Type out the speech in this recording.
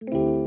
you